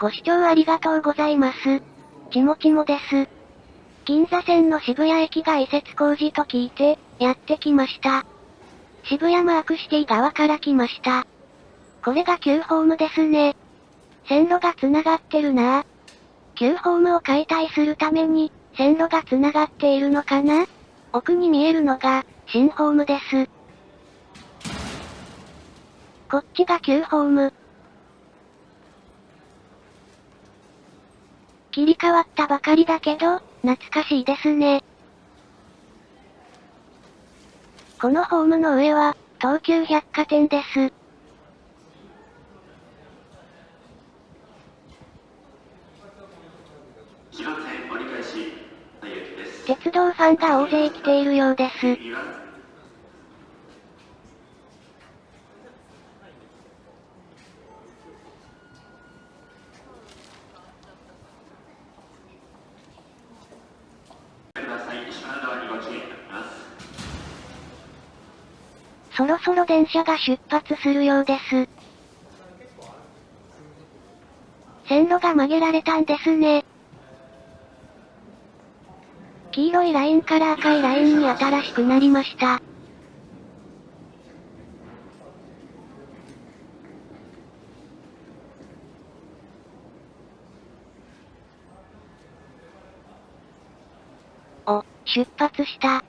ご視聴ありがとうございます。ちもちもです。銀座線の渋谷駅が移設工事と聞いて、やってきました。渋谷マークシティ側から来ました。これが旧ホームですね。線路が繋がってるなぁ。旧ホームを解体するために、線路が繋がっているのかな奥に見えるのが、新ホームです。こっちが旧ホーム。切り替わったばかりだけど、懐かしいですね。このホームの上は、東急百貨店です。鉄道ファンが大勢来ているようです。そろそろ電車が出発するようです。線路が曲げられたんですね。黄色いラインから赤いラインに新しくなりました。お、出発した。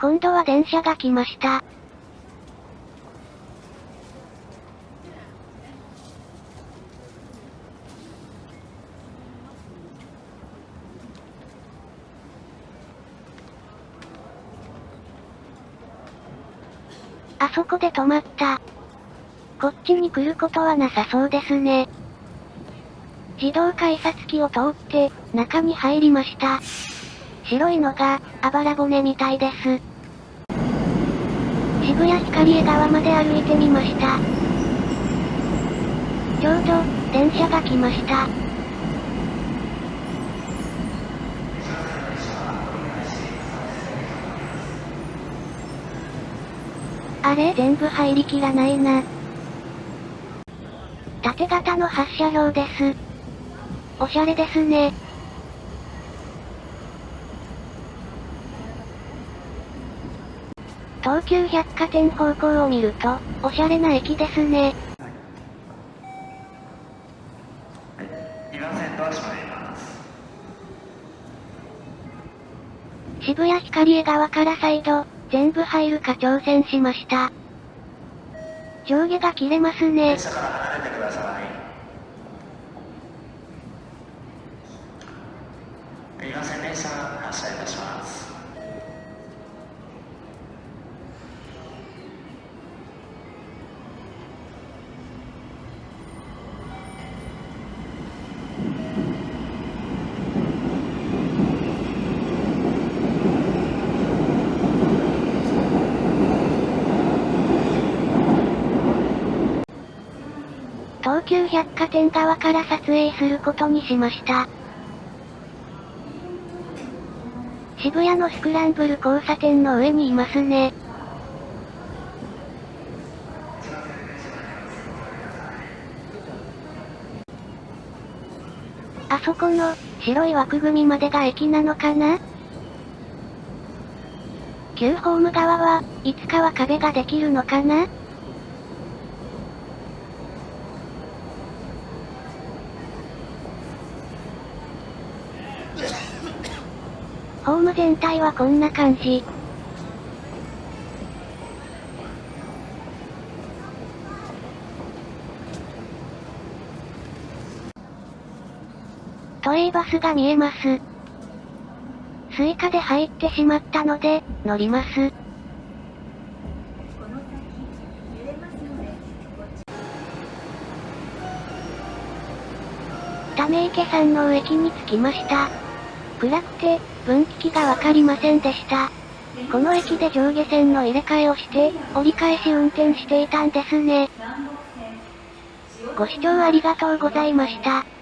今度は電車が来ました。あそこで止まった。こっちに来ることはなさそうですね。自動改札機を通って、中に入りました。白いのが、あばら骨みたいです。渋谷ヒカリエ川まで歩いてみました。ちょうど、電車が来ました。あれ全部入りきらないな。縦型の発車表です。おしゃれですね。東急百貨店方向を見ると、おしゃれな駅ですね。渋谷ヒカリエ側から再度、全部入るか挑戦しました。上下が切れますね。電車から離れてください。電車発車いたします。東急百貨店側から撮影することにしました。渋谷のスクランブル交差点の上にいますね。あそこの、白い枠組みまでが駅なのかな？旧ホーム側は、いつかは壁ができるのかなホーム全体はこんな感じ。都営バスが見えます。スイカで入ってしまったので、乗ります。ため池山王駅に着きました。暗くて、分岐器がわかりませんでした。この駅で上下線の入れ替えをして、折り返し運転していたんですね。ご視聴ありがとうございました。